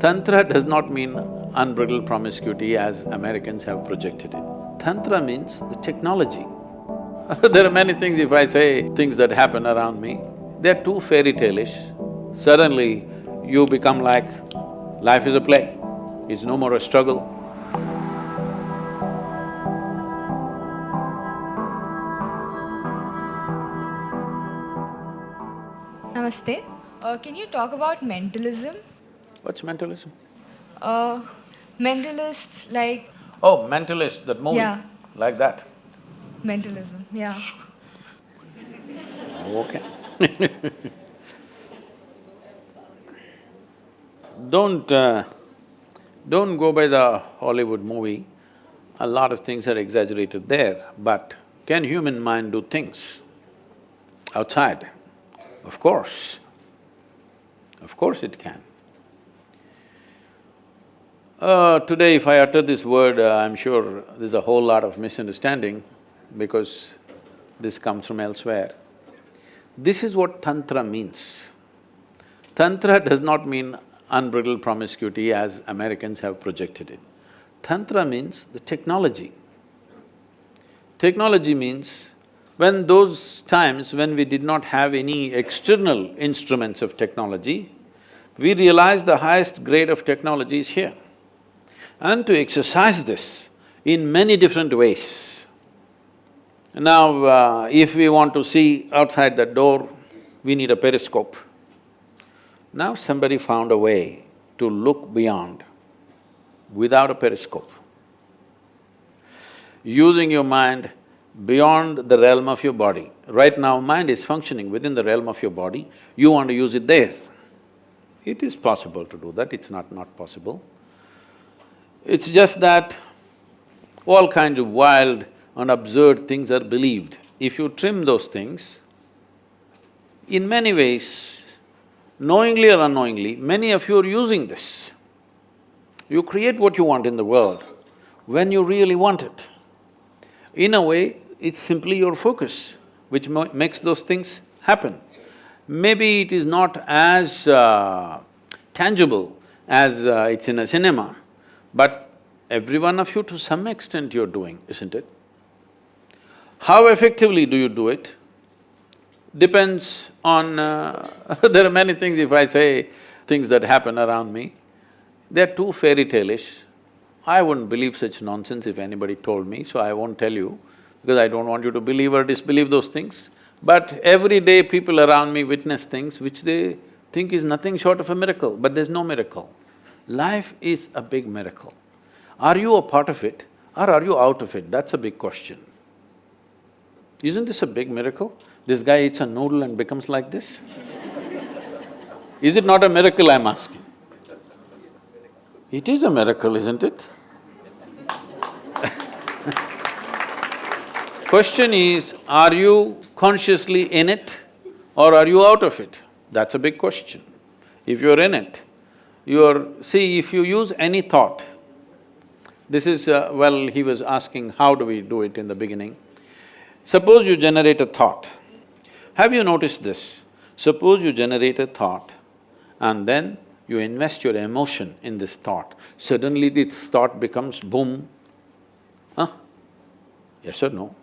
Tantra does not mean unbridled promiscuity as Americans have projected it. Tantra means the technology. there are many things, if I say things that happen around me, they're too fairy tale-ish. Suddenly, you become like, life is a play, it's no more a struggle. Namaste. Uh, can you talk about mentalism? What's mentalism? Uh, mentalists like Oh, Mentalist, that movie, Yeah. like that. mentalism, yeah. Okay. don't… Uh, don't go by the Hollywood movie, a lot of things are exaggerated there, but can human mind do things outside? Of course, of course it can. Uh, today if I utter this word, uh, I'm sure there's a whole lot of misunderstanding because this comes from elsewhere. This is what tantra means. Tantra does not mean unbridled promiscuity as Americans have projected it. Tantra means the technology. Technology means when those times when we did not have any external instruments of technology, we realized the highest grade of technology is here. And to exercise this in many different ways. Now, uh, if we want to see outside the door, we need a periscope. Now somebody found a way to look beyond without a periscope. Using your mind beyond the realm of your body. Right now, mind is functioning within the realm of your body, you want to use it there. It is possible to do that, it's not not possible. It's just that all kinds of wild and absurd things are believed. If you trim those things, in many ways, knowingly or unknowingly, many of you are using this. You create what you want in the world when you really want it. In a way, it's simply your focus which makes those things happen. Maybe it is not as uh, tangible as uh, it's in a cinema, but every one of you to some extent you're doing, isn't it? How effectively do you do it? Depends on… Uh, there are many things, if I say things that happen around me, they're too fairy tale-ish. I wouldn't believe such nonsense if anybody told me, so I won't tell you, because I don't want you to believe or disbelieve those things. But every day people around me witness things which they think is nothing short of a miracle, but there's no miracle. Life is a big miracle. Are you a part of it or are you out of it? That's a big question. Isn't this a big miracle? This guy eats a noodle and becomes like this? Is it not a miracle, I'm asking? It is a miracle, isn't it? Question is, are you consciously in it or are you out of it? That's a big question. If you're in it, you're… see, if you use any thought, this is… Uh, well, he was asking how do we do it in the beginning. Suppose you generate a thought. Have you noticed this? Suppose you generate a thought and then you invest your emotion in this thought, suddenly this thought becomes boom, huh? Yes or no?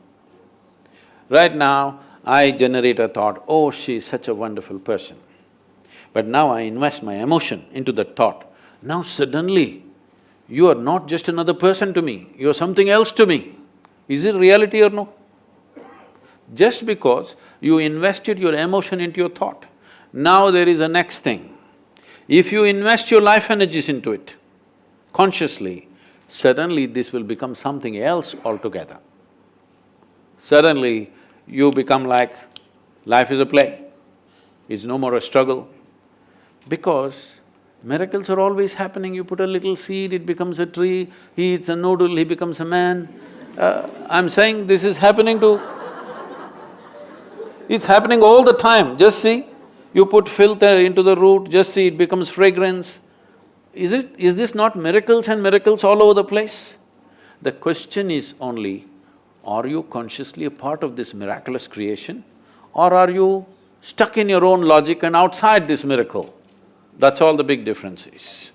Right now, I generate a thought, oh, she is such a wonderful person. But now I invest my emotion into that thought. Now suddenly, you are not just another person to me, you are something else to me. Is it reality or no? Just because you invested your emotion into your thought, now there is a next thing. If you invest your life energies into it, consciously, suddenly this will become something else altogether. Suddenly, you become like, life is a play, it's no more a struggle. Because miracles are always happening, you put a little seed, it becomes a tree, he eats a noodle, he becomes a man. Uh, I'm saying this is happening to… It's happening all the time, just see. You put filth into the root, just see it becomes fragrance. Is it… is this not miracles and miracles all over the place? The question is only, are you consciously a part of this miraculous creation or are you stuck in your own logic and outside this miracle? That's all the big difference is.